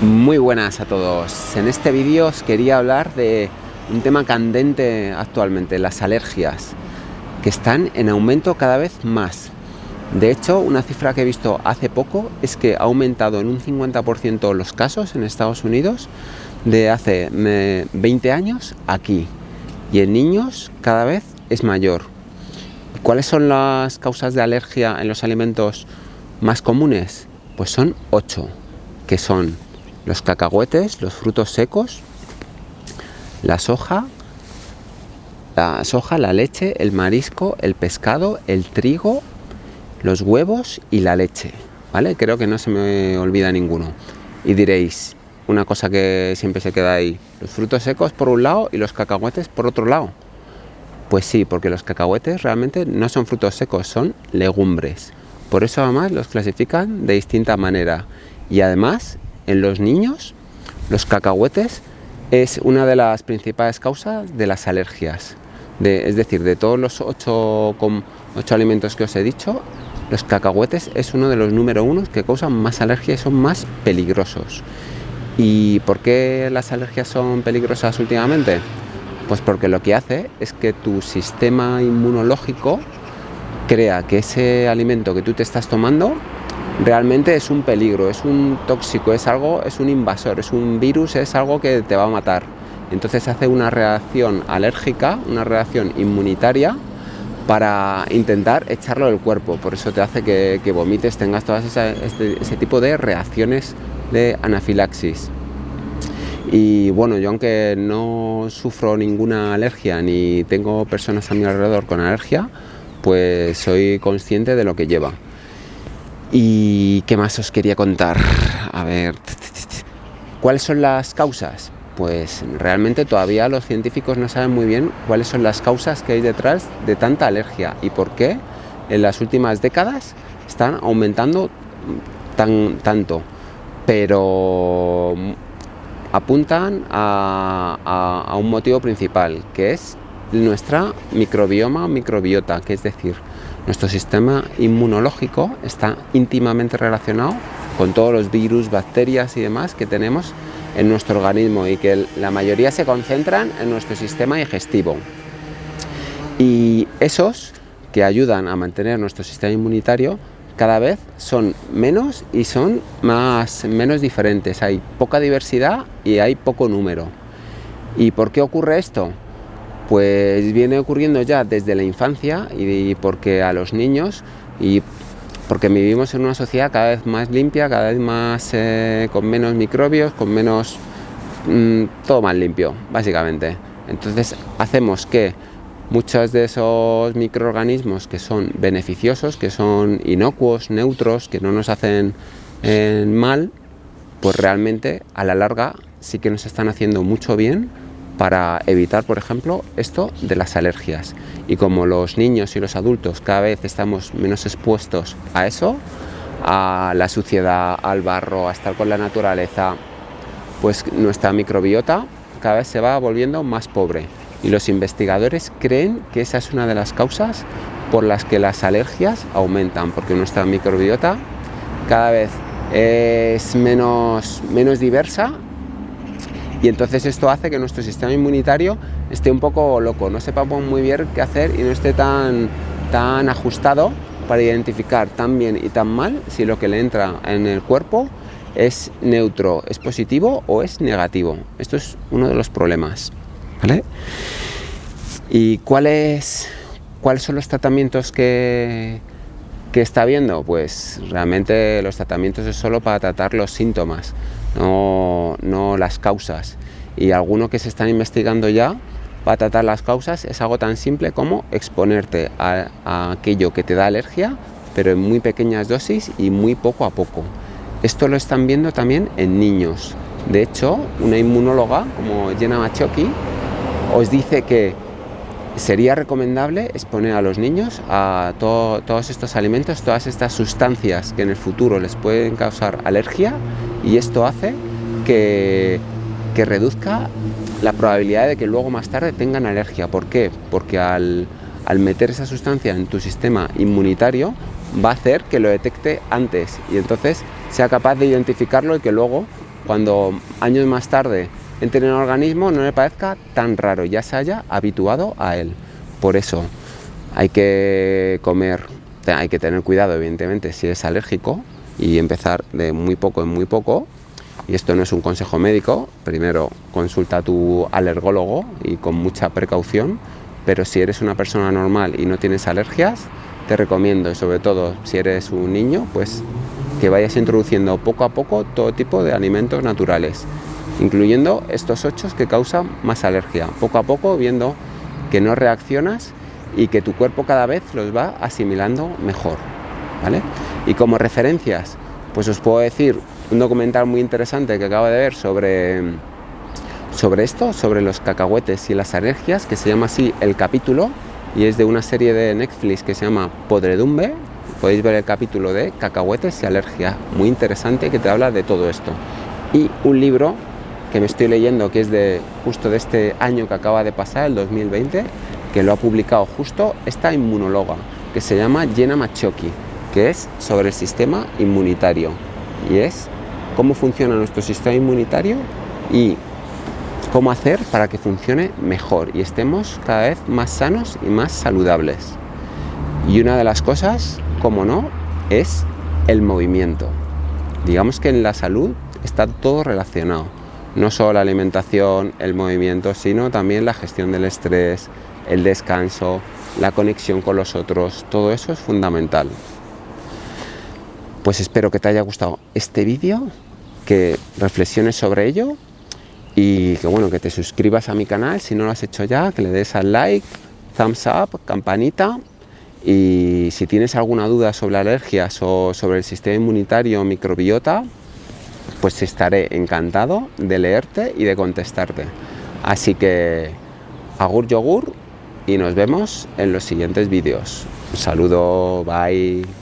Muy buenas a todos. En este vídeo os quería hablar de un tema candente actualmente, las alergias, que están en aumento cada vez más. De hecho, una cifra que he visto hace poco es que ha aumentado en un 50% los casos en Estados Unidos de hace 20 años aquí. Y en niños cada vez es mayor. ¿Cuáles son las causas de alergia en los alimentos más comunes? Pues son 8, que son los cacahuetes, los frutos secos, la soja, la soja, la leche, el marisco, el pescado, el trigo, los huevos y la leche. ¿Vale? Creo que no se me olvida ninguno. Y diréis, una cosa que siempre se queda ahí, los frutos secos por un lado y los cacahuetes por otro lado. Pues sí, porque los cacahuetes realmente no son frutos secos, son legumbres. Por eso además los clasifican de distinta manera. Y además en los niños, los cacahuetes es una de las principales causas de las alergias. es decir, de todos los ocho, alimentos que os he dicho, los cacahuetes es uno de los número uno que causan más alergia y son más peligrosos. ¿Y por qué las alergias son peligrosas últimamente? Pues porque lo que hace es que tu sistema inmunológico crea que ese alimento que tú te estás tomando realmente es un peligro, es un tóxico, es algo, es un invasor, es un virus, es algo que te va a matar. Entonces hace una reacción alérgica, una reacción inmunitaria para intentar echarlo del cuerpo. Por eso te hace que, vomites, tengas todas este, ese tipo de reacciones de anafilaxis. Y bueno, yo aunque no sufro ninguna alergia ni tengo personas a mi alrededor con alergia, pues soy consciente de lo que lleva. ¿Y qué más os quería contar? A ver, ¿cuáles son las causas? Pues realmente todavía los científicos no saben muy bien cuáles son las causas que hay detrás de tanta alergia y por qué en las últimas décadas están aumentando tan, tanto. Pero apuntan a, a un motivo principal, que es nuestra microbioma o microbiota, que es decir, nuestro sistema inmunológico está íntimamente relacionado con todos los virus, bacterias y demás que tenemos en nuestro organismo y que la mayoría se concentran en nuestro sistema digestivo. Y esos que ayudan a mantener nuestro sistema inmunitario cada vez son menos y son más, menos diferentes. Hay poca diversidad y hay poco número. ¿Y por qué ocurre esto? Pues viene ocurriendo ya desde la infancia y porque a los niños y porque vivimos en una sociedad cada vez más limpia, cada vez más eh, con menos microbios, con menos mm, todo más limpio, básicamente. Entonces hacemos que muchos de esos microorganismos que son beneficiosos, que son inocuos, neutros, que no nos hacen eh, mal, pues realmente a la larga sí que nos están haciendo mucho bien para evitar, por ejemplo, esto de las alergias. Y como los niños y los adultos cada vez estamos menos expuestos a eso, a la suciedad, al barro, a estar con la naturaleza, pues nuestra microbiota cada vez se va volviendo más pobre. Y los investigadores creen que esa es una de las causas por las que las alergias aumentan, porque nuestra microbiota cada vez es menos, menos diversa y entonces esto hace que nuestro sistema inmunitario esté un poco loco, no sepamos muy bien qué hacer y no esté tan, tan ajustado para identificar tan bien y tan mal si lo que le entra en el cuerpo es neutro, es positivo o es negativo. Esto es uno de los problemas. ¿vale? ¿Y cuáles, cuáles son los tratamientos que, que está viendo? Pues realmente los tratamientos es solo para tratar los síntomas no, no las causas. Y alguno que se están investigando ya para tratar las causas es algo tan simple como exponerte a, aquello que te da alergia, pero en muy pequeñas dosis y muy poco a poco. Esto lo están viendo también en niños. De hecho, una inmunóloga como Jenna Machoki os dice que sería recomendable exponer a los niños a todos estos alimentos, todas estas sustancias que en el futuro les pueden causar alergia y esto hace que, reduzca la probabilidad de que luego más tarde tengan alergia. ¿Por qué? Porque al, al meter esa sustancia en tu sistema inmunitario va a hacer que lo detecte antes y entonces sea capaz de identificarlo y que luego cuando años más tarde entre en el organismo no le parezca tan raro, ya se haya habituado a él. Por eso hay que comer, hay que tener cuidado evidentemente si es alérgico y empezar de muy poco en muy poco. Y esto no es un consejo médico, primero consulta a tu alergólogo y con mucha precaución, pero si eres una persona normal y no tienes alergias, te recomiendo, y sobre todo si eres un niño, pues que vayas introduciendo poco a poco todo tipo de alimentos naturales incluyendo estos ocho que causan más alergia. Poco a poco viendo que no reaccionas y que tu cuerpo cada vez los va asimilando mejor. ¿vale? Y como referencias, pues os puedo decir un documental muy interesante que acabo de ver sobre, sobre esto, sobre los cacahuetes y las alergias, que se llama así el capítulo, y es de una serie de Netflix que se llama Podredumbe. Podéis ver el capítulo de cacahuetes y alergia, muy interesante que te habla de todo esto. Y un libro que me estoy leyendo, que es de justo de este año que acaba de pasar, el 2020, que lo ha publicado justo esta inmunóloga, que se llama Jenna Machoki, que es sobre el sistema inmunitario. Y es cómo funciona nuestro sistema inmunitario y cómo hacer para que funcione mejor y estemos cada vez más sanos y más saludables. Y una de las cosas, como no, es el movimiento. Digamos que en la salud está todo relacionado no solo la alimentación, el movimiento, sino también la gestión del estrés, el descanso, la conexión con los otros, todo eso es fundamental. Pues espero que te haya gustado este vídeo, que reflexiones sobre ello y que bueno, que te suscribas a mi canal si no lo has hecho ya, que le des al like, thumbs up, campanita y si tienes alguna duda sobre alergias o sobre el sistema inmunitario microbiota, pues estaré encantado de leerte y de contestarte. Así que agur yogur y nos vemos en los siguientes vídeos. Un saludo, bye.